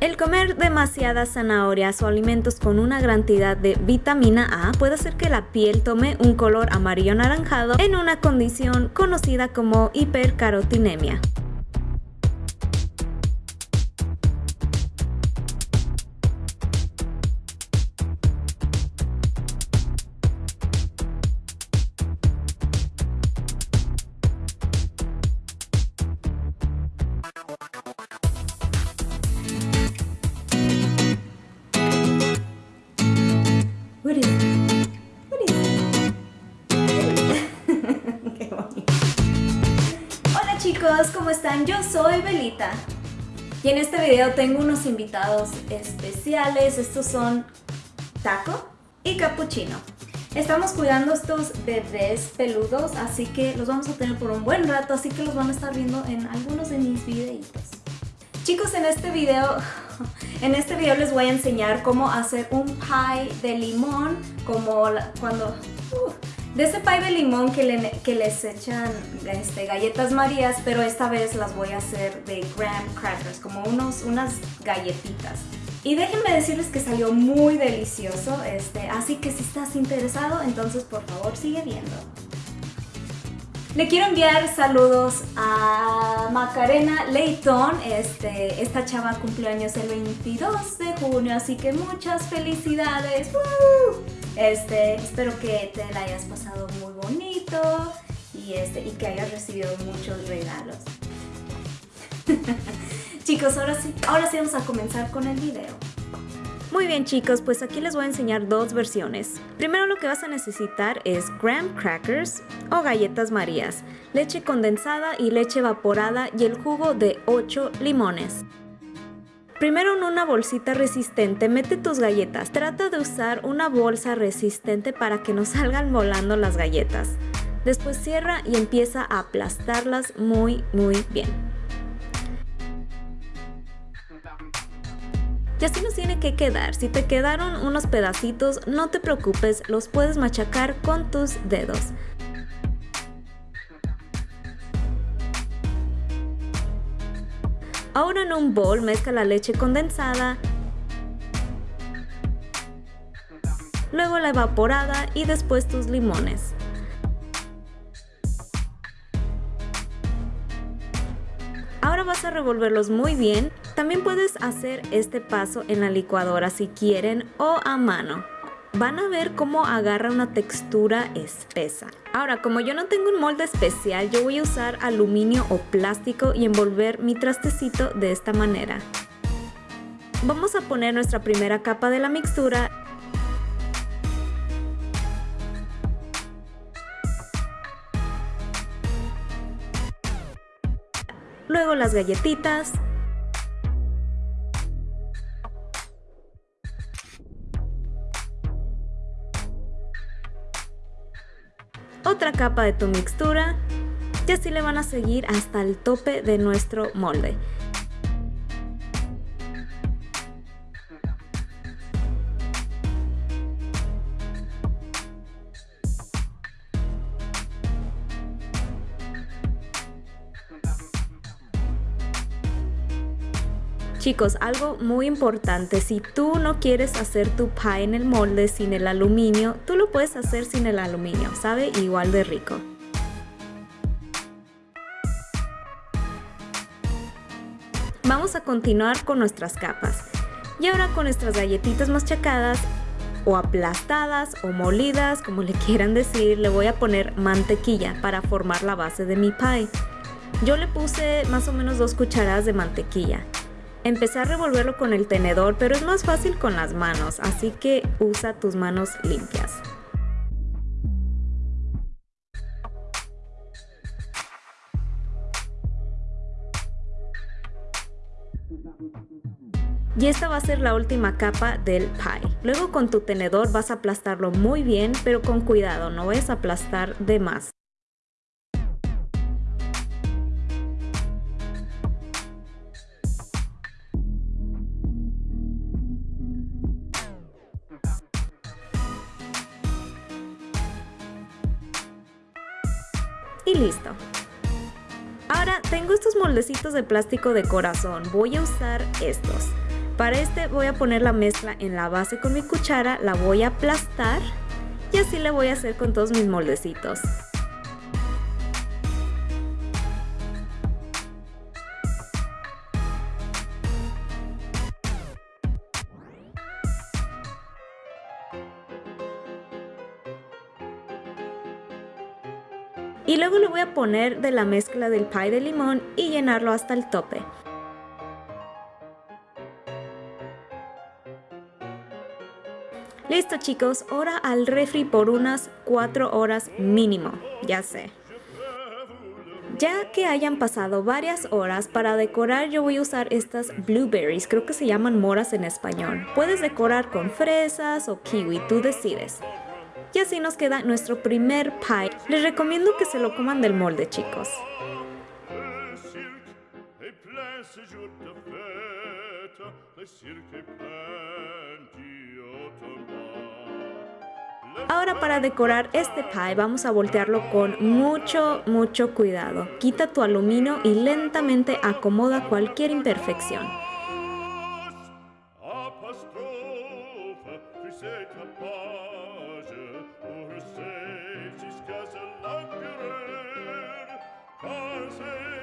El comer demasiadas zanahorias o alimentos con una cantidad de vitamina A puede hacer que la piel tome un color amarillo anaranjado en una condición conocida como hipercarotinemia. Yo soy Belita y en este video tengo unos invitados especiales. Estos son Taco y Capuchino. Estamos cuidando estos bebés peludos, así que los vamos a tener por un buen rato, así que los van a estar viendo en algunos de mis videitos. Chicos, en este video, en este video les voy a enseñar cómo hacer un pie de limón, como cuando... Uh, de ese pie de limón que, les echan este, galletas marías, pero esta vez las voy a hacer de graham crackers, como unos, unas galletitas. Y déjenme decirles que salió muy delicioso, este, así que si estás interesado, entonces por favor sigue viendo. Le quiero enviar saludos a Macarena Leighton. Este, esta chava cumpleaños el 22 de junio, así que muchas felicidades. Este, espero que te la hayas pasado muy bonito y, este, que hayas recibido muchos regalos. Chicos, ahora sí, ahora sí vamos a comenzar con el video. Muy bien chicos, pues aquí les voy a enseñar dos versiones. Primero lo que vas a necesitar es graham crackers o galletas marías, leche condensada y leche evaporada y el jugo de 8 limones. Primero en una bolsita resistente mete tus galletas. Trata de usar una bolsa resistente para que no salgan volando las galletas. Después cierra y empieza a aplastarlas muy muy bien. Y así nos tiene que quedar. Si te quedaron unos pedacitos, no te preocupes, los puedes machacar con tus dedos. Ahora en un bol mezcla la leche condensada, luego la evaporada y después tus limones. Ahora vas a revolverlos muy bien también puedes hacer este paso en la licuadora si quieren o a mano. Van a ver cómo agarra una textura espesa. Ahora, como yo no tengo un molde especial, yo voy a usar aluminio o plástico y envolver mi trastecito de esta manera. Vamos a poner nuestra primera capa de la mixtura luego las galletitas otra capa de tu mixtura y así le van a seguir hasta el tope de nuestro molde. Chicos, algo muy importante, si tú no quieres hacer tu pie en el molde sin el aluminio, tú lo puedes hacer sin el aluminio, sabe igual de rico. Vamos a continuar con nuestras capas. Y ahora con nuestras galletitas machacadas o aplastadas o molidas, como le quieran decir, le voy a poner mantequilla para formar la base de mi pie. Yo le puse más o menos dos cucharadas de mantequilla. Empecé a revolverlo con el tenedor, pero es más fácil con las manos, así que usa tus manos limpias. Y esta va a ser la última capa del pie. Luego con tu tenedor vas a aplastarlo muy bien, pero con cuidado, no a aplastar de más. Y listo. Ahora tengo estos moldecitos de plástico de corazón, voy a usar estos. Para este voy a poner la mezcla en la base con mi cuchara, la voy a aplastar y así le voy a hacer con todos mis moldecitos. Y luego le voy a poner de la mezcla del pie de limón y llenarlo hasta el tope. Listo chicos, ahora al refri por unas 4 horas mínimo, ya sé. Ya que hayan pasado varias horas, para decorar yo voy a usar estas blueberries, creo que se llaman moras en español. Puedes decorar con fresas o kiwi, tú decides. Y así nos queda nuestro primer pie. Les recomiendo que se lo coman del molde, chicos. Ahora para decorar este pie vamos a voltearlo con mucho, mucho cuidado. Quita tu aluminio y lentamente acomoda cualquier imperfección.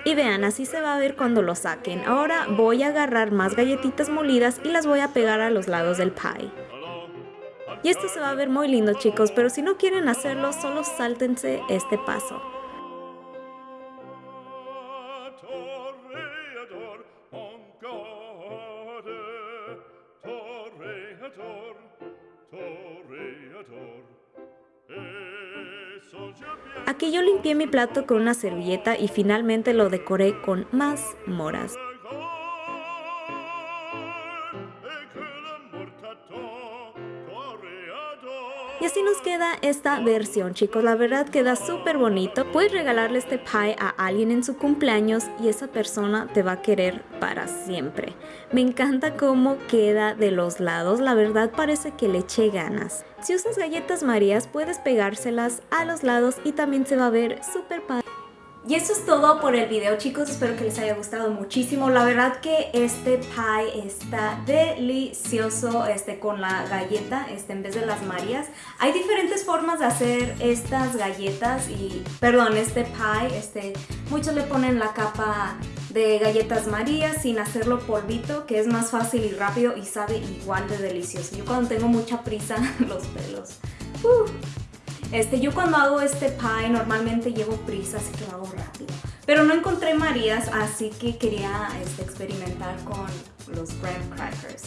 Y vean, así se va a ver cuando lo saquen. Ahora voy a agarrar más galletitas molidas y las voy a pegar a los lados del pie. Y esto se va a ver muy lindo chicos, pero si no quieren hacerlo, solo sáltense este paso. Aquí yo limpié mi plato con una servilleta y finalmente lo decoré con más moras. Y así nos queda esta versión chicos, la verdad queda súper bonito. Puedes regalarle este pie a alguien en su cumpleaños y esa persona te va a querer para siempre. Me encanta cómo queda de los lados, la verdad parece que le eché ganas. Si usas galletas marías puedes pegárselas a los lados y también se va a ver súper padre. Y eso es todo por el video chicos, espero que les haya gustado muchísimo. La verdad que este pie está delicioso este, con la galleta este, en vez de las marías. Hay diferentes formas de hacer estas galletas y, perdón, este pie. Este, muchos le ponen la capa de galletas marías sin hacerlo polvito, que es más fácil y rápido y sabe igual de delicioso. Yo cuando tengo mucha prisa, los pelos. Uh, este, yo cuando hago este pie normalmente llevo prisa, así que lo hago rápido. Pero no encontré Marías, así que quería este, experimentar con los graham crackers.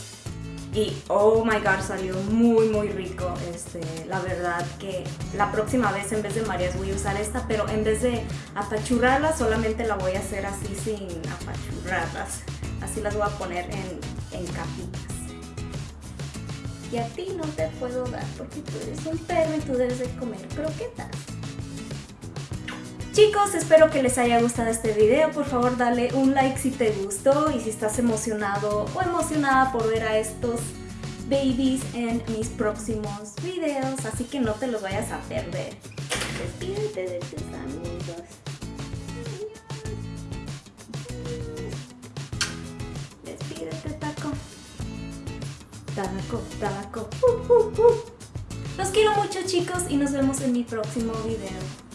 Y oh my god, salió muy muy rico. Este, la verdad que la próxima vez en vez de Marías voy a usar esta, pero en vez de apachurrarlas solamente la voy a hacer así sin apachurrarlas. Así las voy a poner en, en capitas y a ti no te puedo dar porque tú eres un perro y tú debes de comer croquetas. Chicos, espero que les haya gustado este video. Por favor, dale un like si te gustó y si estás emocionado o emocionada por ver a estos babies en mis próximos videos. Así que no te los vayas a perder. Despídete de tus amigos. Tabaco, tabaco. Uh, uh, uh. Los quiero mucho chicos y nos vemos en mi próximo video.